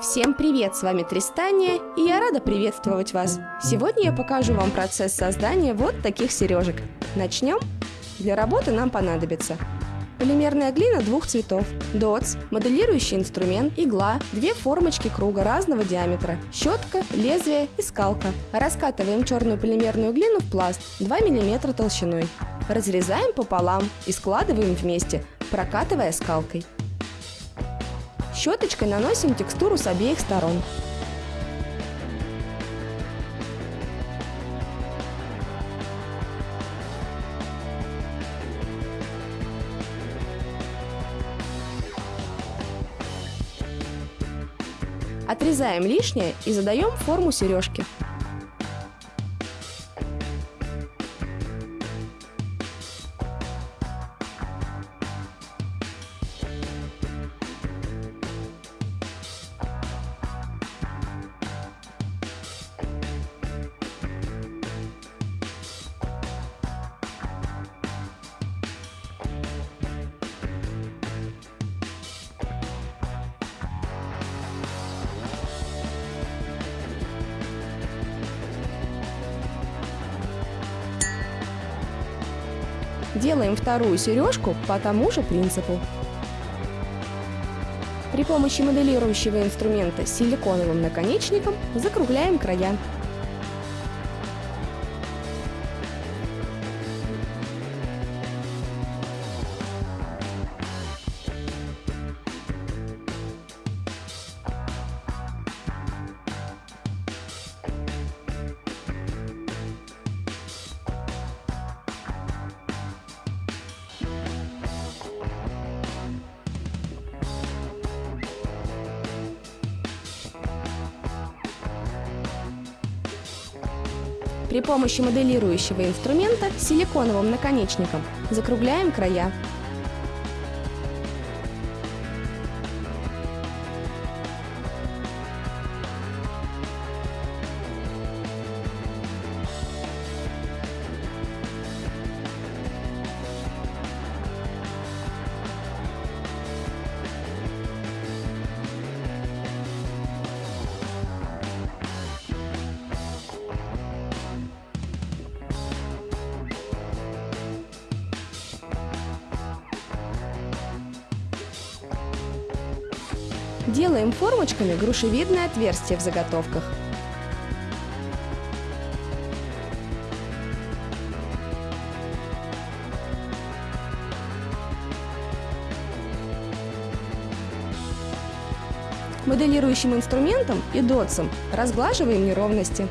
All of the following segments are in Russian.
Всем привет, с вами Тристания, и я рада приветствовать вас. Сегодня я покажу вам процесс создания вот таких сережек. Начнем? Для работы нам понадобится полимерная глина двух цветов, дотс, моделирующий инструмент, игла, две формочки круга разного диаметра, щетка, лезвие и скалка. Раскатываем черную полимерную глину в пласт 2 мм толщиной. Разрезаем пополам и складываем вместе, прокатывая скалкой. Щеточкой наносим текстуру с обеих сторон. Отрезаем лишнее и задаем форму сережки. Делаем вторую сережку по тому же принципу. При помощи моделирующего инструмента с силиконовым наконечником закругляем края. При помощи моделирующего инструмента с силиконовым наконечником закругляем края. Делаем формочками грушевидное отверстие в заготовках. Моделирующим инструментом и дотсом разглаживаем неровности.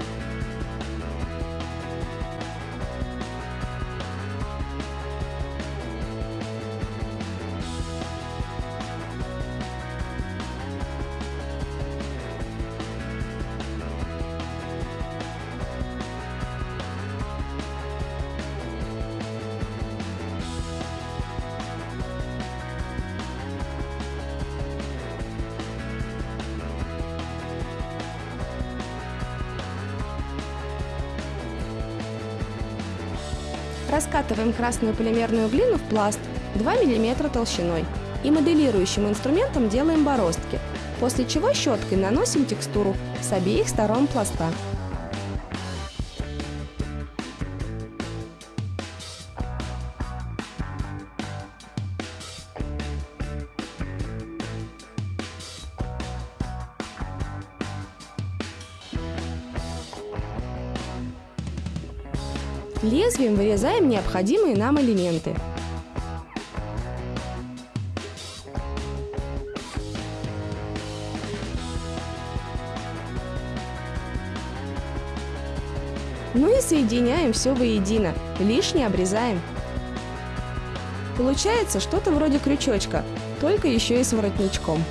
Раскатываем красную полимерную глину в пласт 2 мм толщиной и моделирующим инструментом делаем бороздки, после чего щеткой наносим текстуру с обеих сторон пласта. Лезвием вырезаем необходимые нам элементы. Ну и соединяем все воедино, лишнее обрезаем. Получается что-то вроде крючочка, только еще и с воротничком.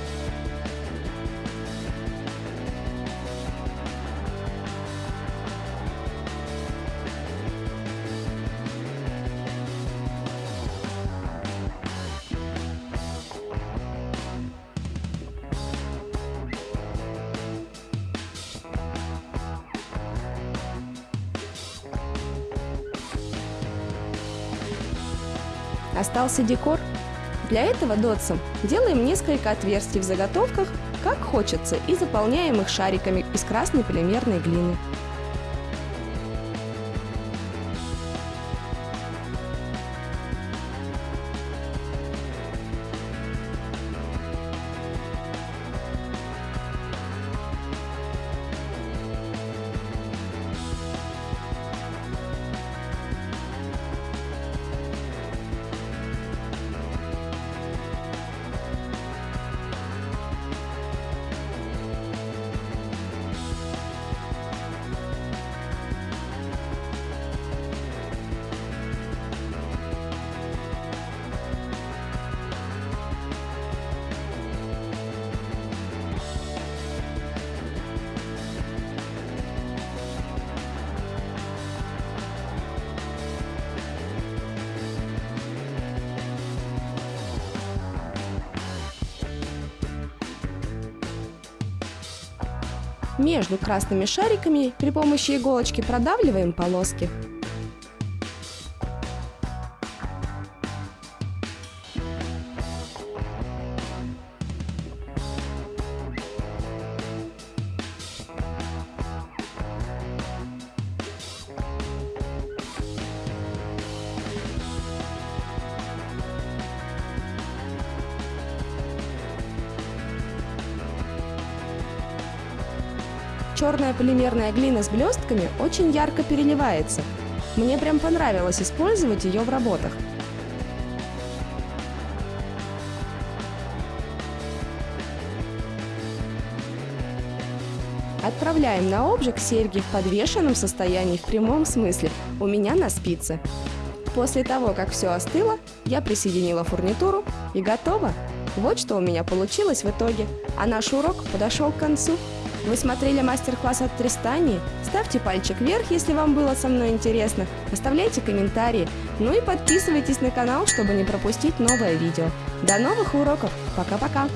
Остался декор. Для этого дотсом делаем несколько отверстий в заготовках, как хочется, и заполняем их шариками из красной полимерной глины. Между красными шариками при помощи иголочки продавливаем полоски. Черная полимерная глина с блестками очень ярко переливается. Мне прям понравилось использовать ее в работах. Отправляем на обжиг серьги в подвешенном состоянии в прямом смысле, у меня на спице. После того, как все остыло, я присоединила фурнитуру и готово. Вот что у меня получилось в итоге, а наш урок подошел к концу. Вы смотрели мастер-класс от Тристани? Ставьте пальчик вверх, если вам было со мной интересно. Оставляйте комментарии. Ну и подписывайтесь на канал, чтобы не пропустить новое видео. До новых уроков. Пока-пока.